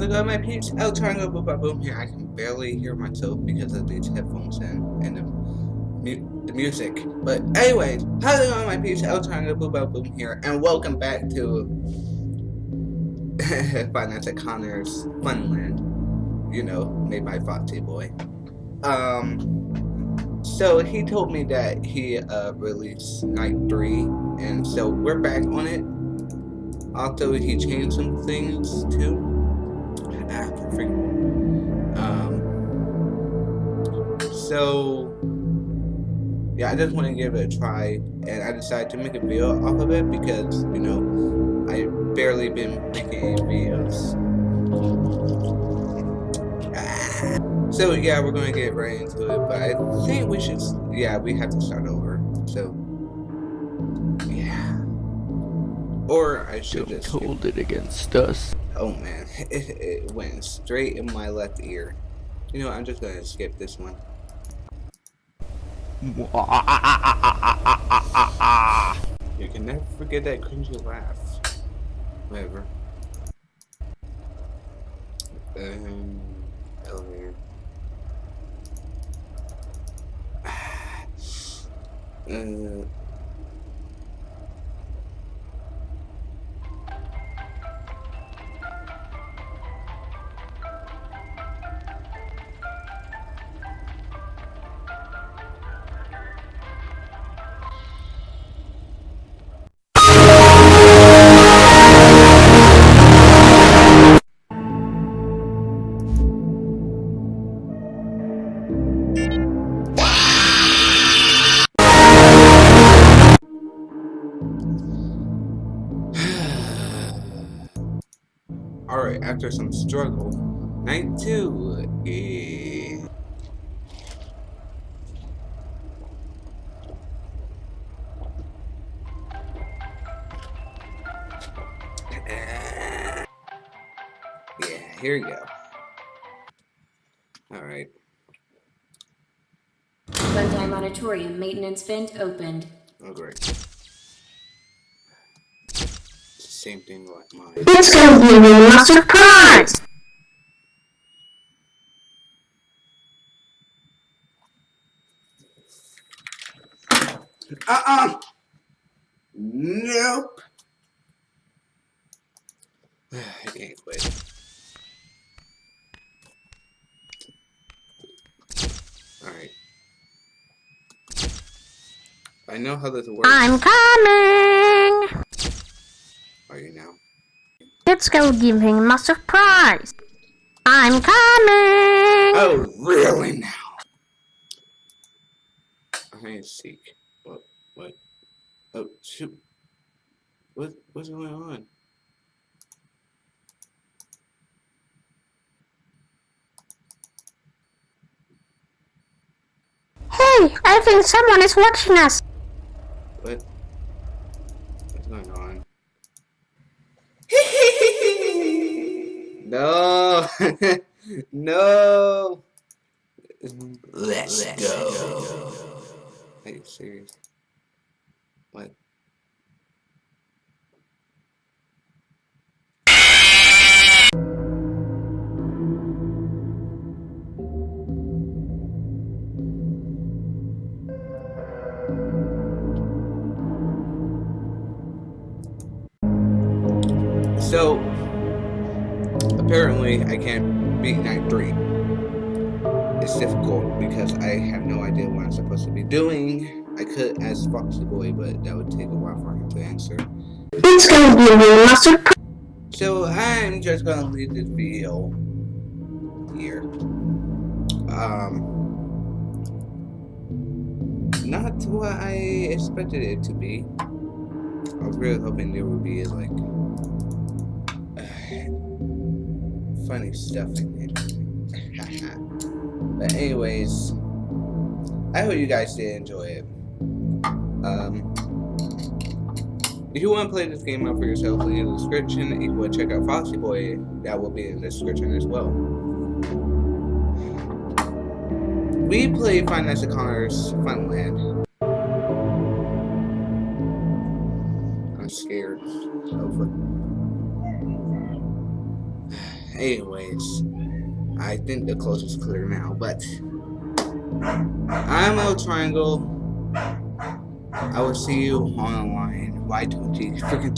go, my peeps? El Triangle Boom Boom Boom here. I can barely hear myself because of these headphones and, and the, mu the music. But anyways, how's it going, my peeps? El Triangle Boom Boom Boom here, and welcome back to Five Nights at Connor's Funland. You know, made by Foxy Boy. Um, so he told me that he uh, released Night 3, and so we're back on it. Also, he changed some things too. Ah, freaking. Um. So, yeah, I just want to give it a try, and I decided to make a video off of it because you know I barely been making videos. Ah. So yeah, we're gonna get right into it, but I think we should. Yeah, we have to start over. So yeah. Or I should Don't just hold it against us. Oh man, it, it went straight in my left ear. You know, what, I'm just gonna skip this one. You can never forget that cringy laugh. Whatever. Um, elevator. uh. Alright, after some struggle, night two. Yeah. Yeah, here we go. Alright. Bandai Monitorium maintenance vent opened. Oh, great. Same thing like mine. It's gonna be a surprise! Uh-uh! Nope! I can't quit. Alright. I know how this works. I'm coming! Are you now? Let's go give him a surprise! I'm coming! Oh, really now? I ain't seek. What? What? Oh, shoot. What? What's going on? Hey, I think someone is watching us! What? What's going on? No! no! Let's, go. Are you serious? What? So, apparently I can't beat Night 3. It's difficult because I have no idea what I'm supposed to be doing. I could ask Foxy Boy, but that would take a while for him to answer. It's gonna be a surprise! So I'm just gonna leave this video here. Um, not what I expected it to be. I was really hoping there would be like funny stuff in it. but anyways, I hope you guys did enjoy it. Um, if you want to play this game out for yourself, link in the description. If you want to check out Foxy Boy, that will be in the description as well. We play Five Nights at Connor's Funland. Anyways, I think the coast is clear now, but I'm El Triangle. I will see you online. Y20 freaking